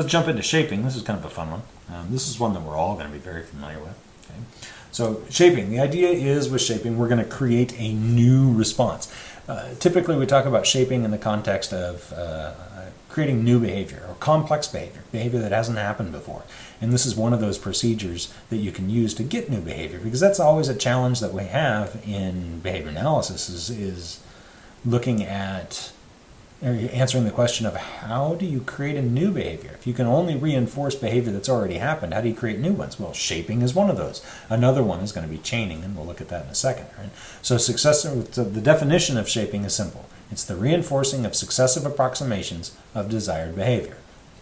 Let's jump into shaping. This is kind of a fun one. Um, this is one that we're all going to be very familiar with. Okay? So shaping, the idea is with shaping, we're going to create a new response. Uh, typically, we talk about shaping in the context of uh, creating new behavior or complex behavior, behavior that hasn't happened before. And this is one of those procedures that you can use to get new behavior because that's always a challenge that we have in behavior analysis is, is looking at answering the question of how do you create a new behavior? If you can only reinforce behavior that's already happened, how do you create new ones? Well, shaping is one of those. Another one is going to be chaining, and we'll look at that in a second. Right? So, successive, so the definition of shaping is simple. It's the reinforcing of successive approximations of desired behavior.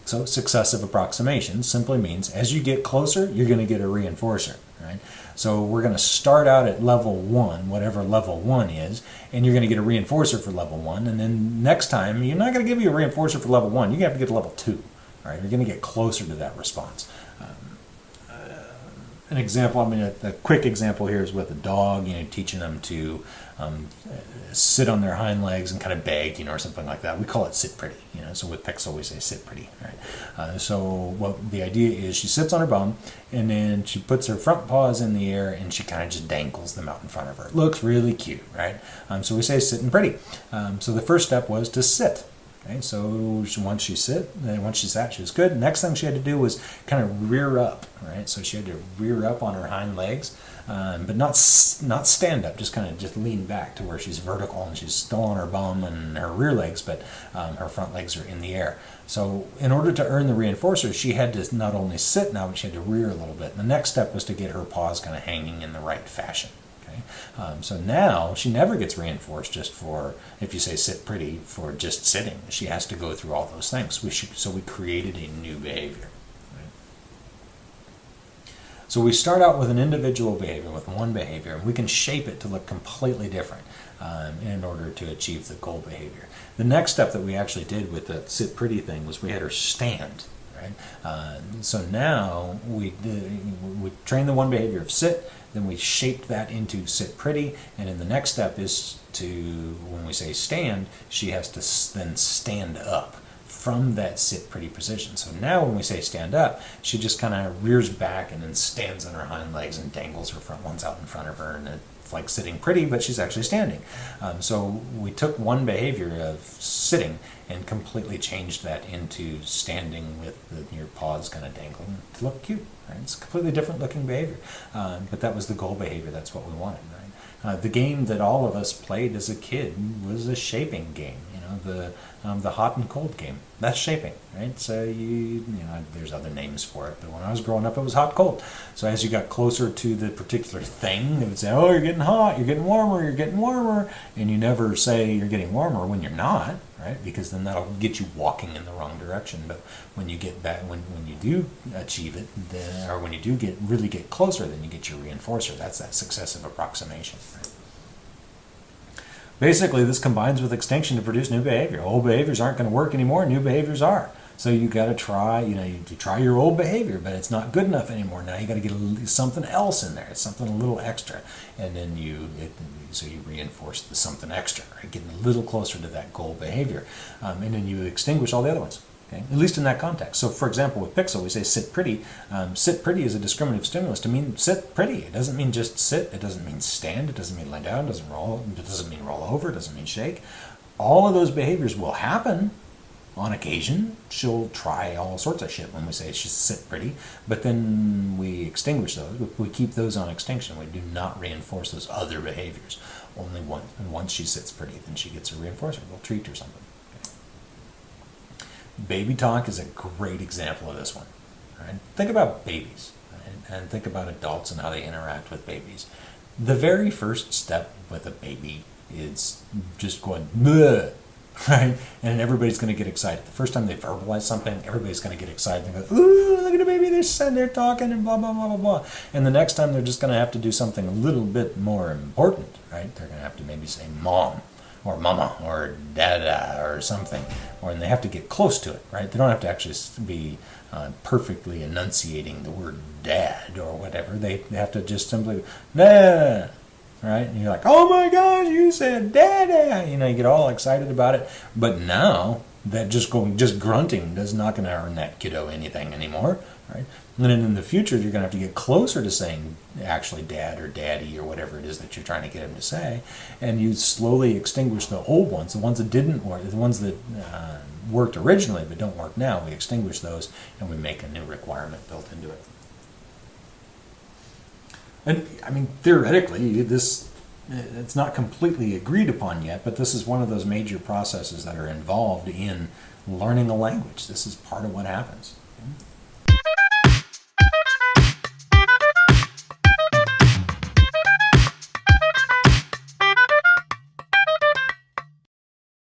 So, successive approximation simply means as you get closer, you're going to get a reinforcer. Right? So we're going to start out at level one, whatever level one is, and you're going to get a reinforcer for level one. And then next time, you're not going to give you a reinforcer for level one. Going have to get to level two. All right, you're going to get closer to that response. An example, I mean, a, a, quick example here is with a dog, you know, teaching them to um, sit on their hind legs and kind of beg, you know, or something like that. We call it sit pretty, you know. So with Pixel, we say sit pretty, right? Uh, so what the idea is, she sits on her bum and then she puts her front paws in the air and she kind of just dangles them out in front of her. It looks really cute, right? Um, so we say sitting pretty. Um, so the first step was to sit. Okay, so once she sit, then once she sat, she was good. Next thing she had to do was kind of rear up, right? So she had to rear up on her hind legs um, but not not stand up, just kind of just lean back to where she's vertical and she's still on her bum and her rear legs, but um, her front legs are in the air. So in order to earn the reinforcer, she had to not only sit now, but she had to rear a little bit. And the next step was to get her paws kind of hanging in the right fashion. Um, so now she never gets reinforced just for if you say sit pretty for just sitting. She has to go through all those things. We should, so we created a new behavior. So we start out with an individual behavior, with one behavior, and we can shape it to look completely different um, in order to achieve the goal behavior. The next step that we actually did with the sit pretty thing was we had her stand. Right? Uh, so now we, we train the one behavior of sit, then we shaped that into sit pretty, and then the next step is to, when we say stand, she has to then stand up from that sit pretty position. So now when we say stand up, she just kind of rears back and then stands on her hind legs and dangles her front ones out in front of her. And it's like sitting pretty, but she's actually standing. Um, so we took one behavior of sitting and completely changed that into standing with the, paws kind of dangling to look cute. Right? It's completely different looking behavior. Um, but that was the goal behavior. That's what we wanted. Right? Uh, the game that all of us played as a kid was a shaping game. The um, the hot and cold game. That's shaping, right? So you, you know, there's other names for it, but when I was growing up, it was hot cold. So as you got closer to the particular thing, they would say, "Oh, you're getting hot, you're getting warmer, you're getting warmer," and you never say you're getting warmer when you're not, right? Because then that'll get you walking in the wrong direction. But when you get back, when when you do achieve it, then, or when you do get really get closer, then you get your reinforcer. That's that successive approximation. Right? Basically, this combines with extinction to produce new behavior. Old behaviors aren't going to work anymore, new behaviors are. So you got to try, you know, you, you, try your old behavior, but it's not good enough anymore. Now you got to get a, something else in there. It's something a little extra, and then you, it, so you reinforce the something extra, right? Getting a little closer to that goal behavior, um, and then you extinguish all the other ones. Okay? At least in that context. So, for example, with Pixel, we say sit pretty. Um, sit pretty is a discriminative stimulus to mean sit pretty. It doesn't mean just sit. It doesn't mean stand. It doesn't mean lay down. It doesn't roll. It doesn't mean roll over. It doesn't mean shake. All of those behaviors will happen on occasion. She'll try all sorts of shit when we say she's sit pretty, but then we extinguish those. We keep those on extinction. We do not reinforce those other behaviors. Only once, once she sits pretty, then she gets a reinforcer. We'll treat her something. Baby talk is a great example of this one. Right? Think about babies right? and think about adults and how they interact with babies. The very first step with a baby is just going, Bleh, right? And everybody's going to get excited. The first time they verbalize something, everybody's going to get excited and go, ooh, look at the baby, they're sitting there talking and blah, blah, blah, blah, blah. And the next time they're just going to have to do something a little bit more important, right? They're going to have to maybe say mom or mama or dada or something, or and they have to get close to it, right? They don't have to actually be uh, perfectly enunciating the word dad or whatever. They, they have to just simply nah, right? And you're like, oh my you said dada! You know, you get all excited about it. But now that just going just grunting is not going to earn that kiddo anything anymore, right? And then in the future, you're going to have to get closer to saying actually dad or daddy or whatever it is that you're trying to get him to say, and you slowly extinguish the old ones, the ones that didn't work, the ones that uh, worked originally but don't work now. We extinguish those and we make a new requirement built into it. And I mean, theoretically, this it's not completely agreed upon yet, but this is one of those major processes that are involved in learning a language. This is part of what happens.